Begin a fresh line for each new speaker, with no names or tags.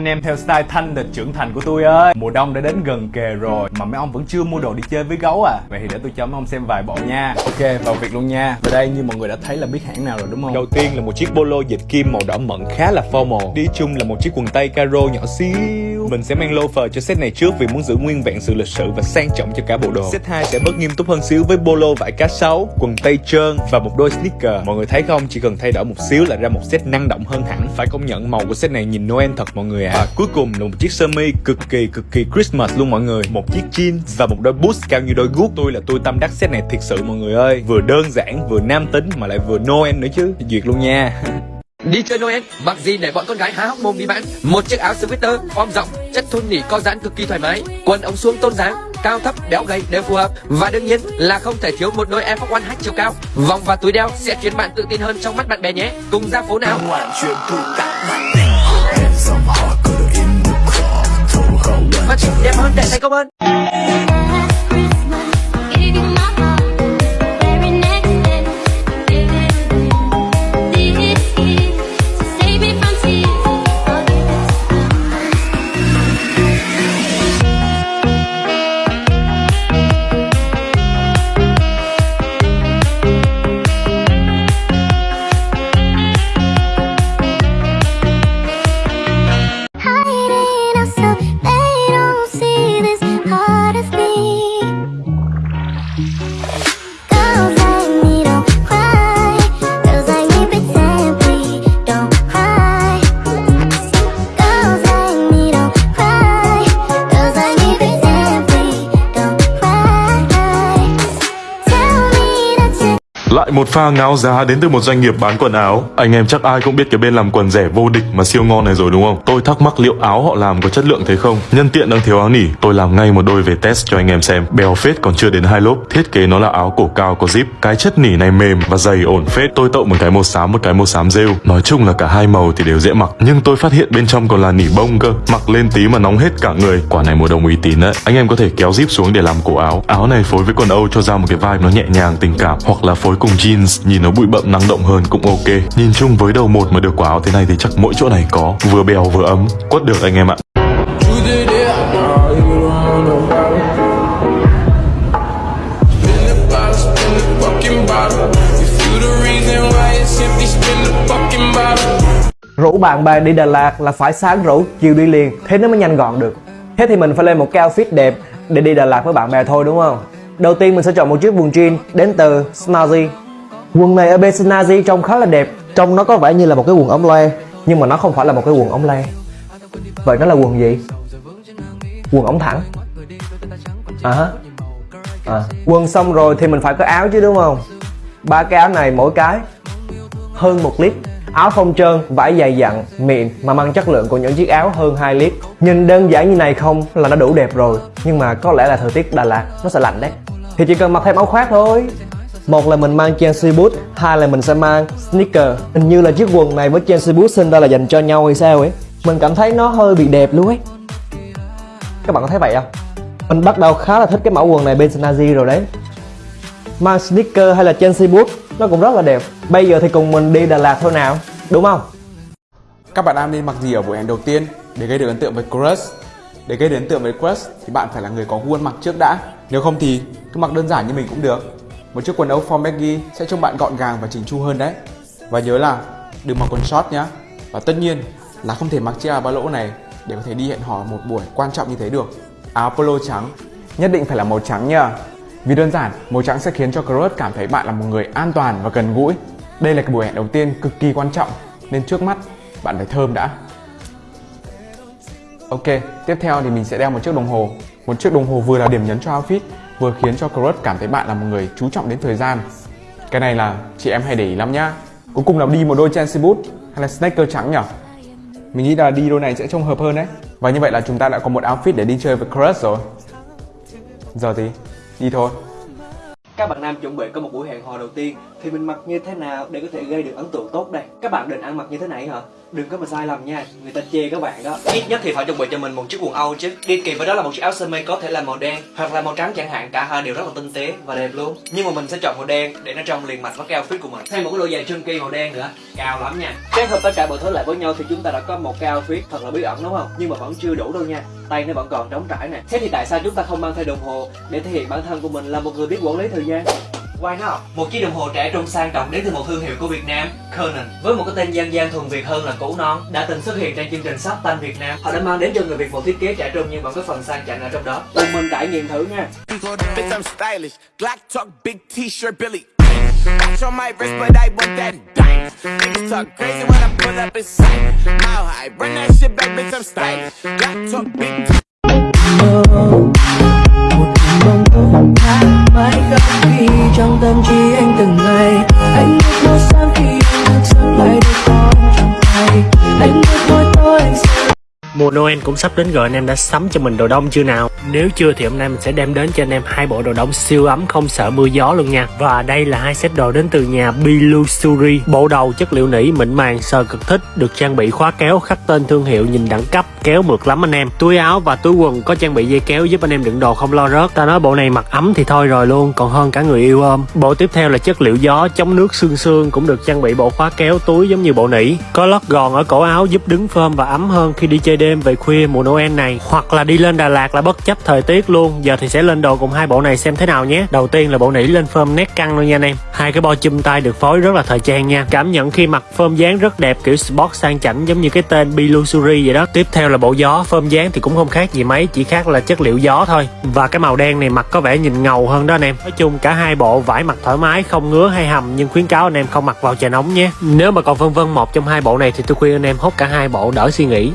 anh em theo style thanh lịch trưởng thành của tôi ơi. Mùa đông đã đến gần kề rồi, Mà mấy ông vẫn chưa mua đồ đi chơi với gấu à. Vậy thì để tôi cho mấy ông xem vài bộ nha. Ok, vào việc luôn nha. Và đây, như mọi người đã thấy là biết hãng nào rồi, đúng không? Đầu tiên là một chiếc polo dệt kim màu đỏ mận khá là formal. Đi chung là một chiếc quần tây caro nhỏ xíu. Mình sẽ mang loafer cho set này trước Vì muốn giữ nguyên vẹn sự lịch sự và sang trọng cho cả bộ đồ. Set 2 sẽ bớt nghiêm túc hơn xíu với polo vải cá sấu Quần tây trơn và một đôi sneaker. Mọi người thấy không? Chỉ cần thay đổi một xíu là ra một set năng động hơn hẳn. Phải công nhận màu của set này nhìn Noel thật mọi người ạ. À. Và cuối cùng là một chiếc sơ mi cực kỳ cực kỳ Christmas luôn mọi người. Một chiếc jean và một đôi boots cao như đôi guốc. Tôi là tôi tâm đắc set này thiệt sự mọi người ơi. Vừa đơn giản vừa nam tính mà lại vừa Noel nữa chứ. Duyệt luôn nha.
Đi chơi Noel, mặc gì để bọn con gái há hốc mồm đi bán. Một chiếc áo sweater, form rộng, chất thun nỉ co giãn cực kỳ thoải mái. Quần ống xuống tôn dáng, cao thấp, béo gầy đều phù hợp. Và đương nhiên là không thể thiếu một đôi Air Force One hack chiều cao. Vòng và túi đeo sẽ khiến bạn tự tin hơn trong mắt bạn bè nhé. Cùng ra phố nào? Và đẹp hơn để thành công hơn.
Lại một pha ngáo giá đến từ một doanh nghiệp bán quần áo. Anh em chắc ai cũng biết cái bên làm quần rẻ vô địch mà siêu ngon này rồi đúng không? Tôi thắc mắc liệu áo họ làm có chất lượng thế không? Nhân tiện đang thiếu áo nỉ, Tôi làm ngay một đôi về test cho anh em xem. Bèo phết còn chưa đến hai lốp, Thiết kế nó là áo cổ cao có zip. Cái chất nỉ này mềm và dày ổn phết. Tôi tậu một cái màu xám, một cái màu xám rêu. Nói chung là cả hai màu thì đều dễ mặc. Nhưng tôi phát hiện bên trong còn là nỉ bông cơ. Mặc lên tí mà nóng hết cả người. Quả này mùa đông uy tín đấy. Anh em có thể kéo zip xuống để làm cổ áo. Áo này phối với quần Âu cho ra một cái vibe nó nhẹ nhàng, tình cảm. Hoặc là phối cùng jeans nhìn nó bụi bậm năng động hơn cũng ok Nhìn chung với đầu một mà được quả áo thế này thì chắc mỗi chỗ này có Vừa bèo vừa ấm Quất được anh em ạ
Rủ bạn bè đi Đà Lạt là phải sáng rủ, chiều đi liền, thế nó mới nhanh gọn được. Thế thì mình phải lên một cái outfit đẹp để đi Đà Lạt với bạn bè thôi đúng không? Đầu tiên mình sẽ chọn một chiếc quần jean đến từ Snazzy. Quần này ở bên Snazzy trông khá là đẹp, trông nó có vẻ như là một cái quần ống loe, nhưng mà nó không phải là một cái quần ống loe Vậy nó là quần gì? Quần ống thẳng. À hả? À. Quần xong rồi thì mình phải có áo chứ đúng không? Ba cái áo này mỗi cái hơn một lít Áo không trơn, vải dày dặn, mịn mà mang chất lượng của những chiếc áo hơn 2 lít Nhìn đơn giản như này không là nó đủ đẹp rồi Nhưng mà có lẽ là thời tiết Đà Lạt nó sẽ lạnh đấy thì chỉ cần mặc thêm áo khoác thôi một là mình mang Chelsea boot, hai là mình sẽ mang sneaker Hình như là chiếc quần này với Chelsea boot sinh ra là dành cho nhau hay sao ấy Mình cảm thấy nó hơi bị đẹp luôn ấy Các bạn có thấy vậy không? Mình bắt đầu khá là thích cái mẫu quần này bên Snazzy rồi đấy Mang sneaker hay là Chelsea boot nó cũng rất là đẹp Bây giờ thì cùng mình đi Đà Lạt thôi nào Đúng không?
Các bạn nam nên mặc gì ở buổi hẹn đầu tiên để gây được ấn tượng với crush? Để gây đến tượng với crush thì bạn phải là người có khuôn mặt mặc trước đã. Nếu không thì cứ mặc đơn giản như mình cũng được. Một chiếc quần áo form baggy sẽ trông bạn gọn gàng và chỉnh chu hơn đấy. Và nhớ là đừng mặc quần short nhá. Và tất nhiên là không thể mặc chiếc áo ba lỗ này để có thể đi hẹn hò một buổi quan trọng như thế được. Áo polo trắng nhất định phải là màu trắng nha. Vì đơn giản, màu trắng sẽ khiến cho crush cảm thấy bạn là một người an toàn và gần gũi. Đây là cái buổi hẹn đầu tiên cực kỳ quan trọng nên trước mắt bạn phải thơm đã. Ok, tiếp theo thì mình sẽ đeo một chiếc đồng hồ. Một chiếc đồng hồ vừa là điểm nhấn cho outfit, vừa khiến cho crush cảm thấy bạn là một người chú trọng đến thời gian. Cái này là chị em hay để ý lắm nhá. Cuối cùng là đi một đôi Chelsea boot hay là sneaker trắng nhỉ? Mình nghĩ là đi đôi này sẽ trông hợp hơn đấy. Và như vậy là chúng ta đã có một outfit để đi chơi với crush rồi. Giờ thì đi thôi.
Các bạn nam chuẩn bị có một buổi hẹn hò đầu tiên Thì mình mặc như thế nào để có thể gây được ấn tượng tốt đây Các bạn định ăn mặc như thế này hả?
Đừng có mà sai lầm nha, người ta chê các bạn đó. Ít nhất thì phải chuẩn bị cho mình một chiếc quần âu chứ. Đi kèm với đó là một chiếc áo sơ mi có thể là màu đen hoặc là màu trắng chẳng hạn. Cả hai đều rất là tinh tế và đẹp luôn. Nhưng mà mình sẽ chọn màu đen để nó trông liền mạch với cái outfit của mình. Thêm một cái đôi giày chân kia màu đen nữa. Cao lắm nha. Kết hợp tất cả mọi thứ lại với nhau thì chúng ta đã có một cái outfit thật là bí ẩn đúng không? Nhưng mà vẫn chưa đủ đâu nha. Tay nó vẫn còn trống trải nè. Thế thì tại sao chúng ta không mang theo đồng hồ để thể hiện bản thân của mình là một người biết quản lý thời gian? Why not? Một chiếc đồng hồ trẻ trung sang trọng đến từ một thương hiệu của Việt Nam, Conan. Với một cái tên dân gian thuần Việt hơn là cũ non, đã từng xuất hiện trên chương trình Shark Tank Việt Nam. Họ đã mang đến cho người Việt một thiết kế trẻ trung nhưng vẫn có phần sang chảnh ở trong đó. Cùng mình trải nghiệm thử nha.
Bitch, I'm stylish. Glock talk, big t-shirt, Billy. Watch on my wrist, but I want that dime. Niggas talk crazy when I pull up in sight. How high? Run that shit back, bitch, I'm stylish. Glock talk, big
mãi khắc ghi trong tâm trí anh từng ngày. Anh biết
Mùa Noel cũng sắp đến rồi anh em đã sắm cho mình đồ đông chưa nào? Nếu chưa thì hôm nay mình sẽ đem đến cho anh em hai bộ đồ đông siêu ấm không sợ mưa gió luôn nha. Và đây là hai set đồ đến từ nhà Bilusuri. Bộ đầu chất liệu nỉ mịn màng sờ cực thích, được trang bị khóa kéo khắc tên thương hiệu nhìn đẳng cấp, kéo mượt lắm anh em. Túi áo và túi quần có trang bị dây kéo giúp anh em đựng đồ không lo rớt. Ta nói bộ này mặc ấm thì thôi rồi luôn, còn hơn cả người yêu ôm. Bộ tiếp theo là chất liệu gió chống nước xương xương cũng được trang bị bộ khóa kéo túi giống như bộ nỉ. Có lót gòn ở cổ áo giúp đứng phơm và ấm hơn khi đi chơi đêm về khuya mùa Noel này, hoặc là đi lên Đà Lạt là bất chấp thời tiết luôn. Giờ thì sẽ lên đồ cùng hai bộ này xem thế nào nhé. Đầu tiên là bộ nỉ lên phơm nét căng luôn nha anh em. Hai cái bo chùm tay được phối rất là thời trang nha. Cảm nhận khi mặc phơm dáng rất đẹp, kiểu sport sang chảnh giống như cái tên Bilusuri vậy đó. Tiếp theo là bộ gió, phơm dáng thì cũng không khác gì mấy, chỉ khác là chất liệu gió thôi. Và cái màu đen này mặc có vẻ nhìn ngầu hơn đó anh em. Nói chung cả hai bộ vải mặc thoải mái, không ngứa hay hầm, nhưng khuyến cáo anh em không mặc vào trời nóng nhé. Nếu mà còn vân vân một trong hai bộ này thì tôi khuyên anh em hốt cả hai bộ đỡ suy nghĩ.